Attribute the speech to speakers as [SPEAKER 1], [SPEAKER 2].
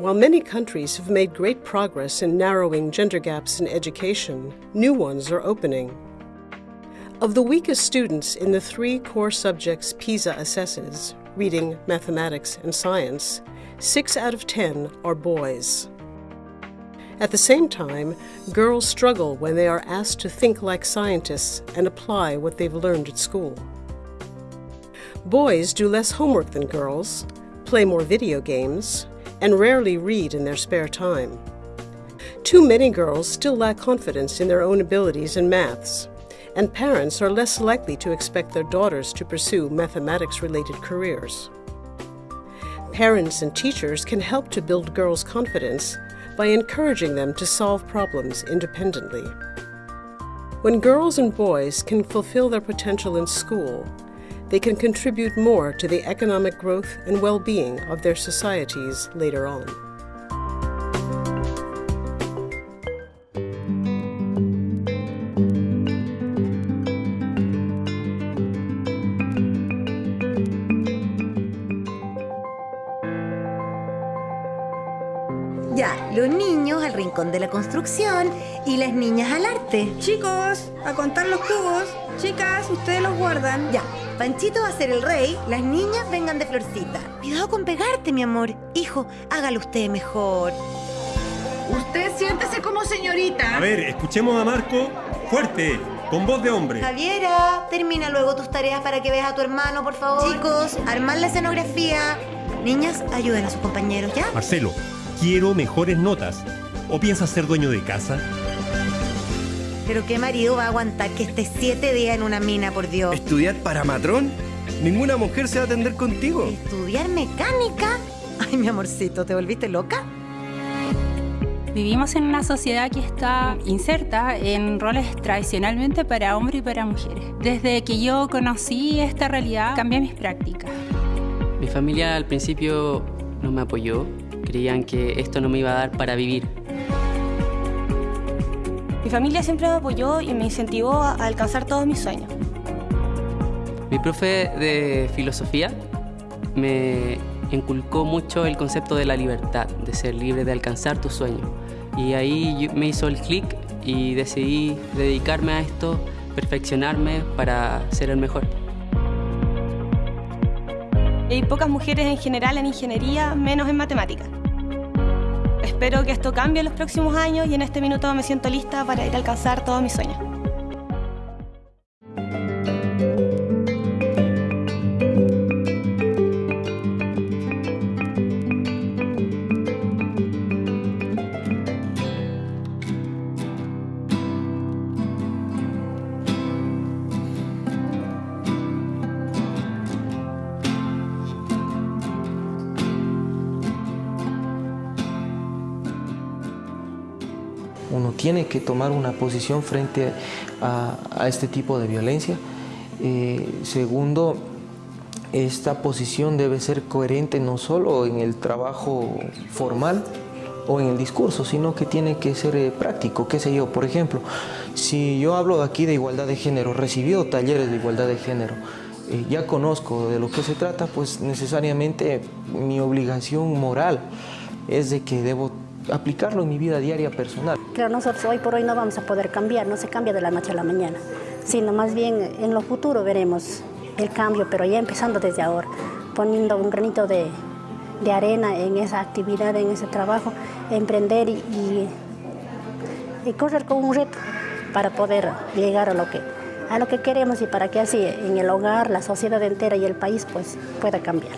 [SPEAKER 1] While many countries have made great progress in narrowing gender gaps in education, new ones are opening. Of the weakest students in the three core subjects PISA assesses, reading, mathematics, and science, six out of ten are boys. At the same time, girls struggle when they are asked to think like scientists and apply what they've learned at school. Boys do less homework than girls, play more video games, and rarely read in their spare time. Too many girls still lack confidence in their own abilities in maths, and parents are less likely to expect their daughters to pursue mathematics-related careers. Parents and teachers can help to build girls' confidence by encouraging them to solve problems independently. When girls and boys can fulfill their potential in school, they can contribute more to the economic growth and well-being of their societies later on.
[SPEAKER 2] Ya, los niños al rincón de la construcción y las niñas al arte.
[SPEAKER 3] Chicos, a contar los cubos. Chicas, ustedes los guardan.
[SPEAKER 2] Ya, Panchito va a ser el rey, las niñas vengan de florcita. Cuidado con pegarte, mi amor. Hijo, hágalo usted mejor.
[SPEAKER 4] Usted siéntese como señorita.
[SPEAKER 5] A ver, escuchemos a Marco fuerte, con voz de hombre.
[SPEAKER 2] Javiera, termina luego tus tareas para que veas a tu hermano, por favor. Chicos, armar la escenografía. Niñas, ayuden a sus compañeros, ¿ya?
[SPEAKER 5] Marcelo, quiero mejores notas. ¿O piensas ser dueño de casa?
[SPEAKER 2] Pero qué marido va a aguantar que esté siete días en una mina, por Dios.
[SPEAKER 6] ¿Estudiar para matrón? Ninguna mujer se va a atender contigo.
[SPEAKER 2] ¿Estudiar mecánica? Ay, mi amorcito, ¿te volviste loca?
[SPEAKER 7] Vivimos en una sociedad que está inserta en roles tradicionalmente para hombres y para mujeres. Desde que yo conocí esta realidad, cambié mis prácticas.
[SPEAKER 8] Mi familia al principio no me apoyó, creían que esto no me iba a dar para vivir.
[SPEAKER 9] Mi familia siempre me apoyó y me incentivó a alcanzar todos mis sueños.
[SPEAKER 8] Mi profe de filosofía me inculcó mucho el concepto de la libertad, de ser libre, de alcanzar tus sueños. Y ahí me hizo el clic y decidí dedicarme a esto, perfeccionarme para ser el mejor.
[SPEAKER 9] Hay pocas mujeres en general en ingeniería, menos en matemáticas. Espero que esto cambie en los próximos años y en este minuto me siento lista para ir a alcanzar todos mis sueños.
[SPEAKER 10] Uno tiene que tomar una posición frente a, este tipo de violencia. Eh, segundo, esta posición debe ser coherente no solo en el trabajo formal o en el discurso, sino que tiene que ser eh, práctico, qué sé yo. Por ejemplo, si yo hablo aquí de igualdad de género, recibió talleres de igualdad de género, eh, ya conozco de lo que se trata, pues necesariamente mi obligación moral es de que debo aplicarlo en mi vida diaria personal.
[SPEAKER 11] Claro, nosotros hoy por hoy no vamos a poder cambiar, no se cambia de la noche a la mañana, sino más bien en lo futuro veremos el cambio, pero ya empezando desde ahora, poniendo un granito de, de arena en esa actividad, en ese trabajo, emprender y, y, y correr con un reto para poder llegar a lo que a lo que queremos y para que así en el hogar, la sociedad entera y el país pues pueda cambiar.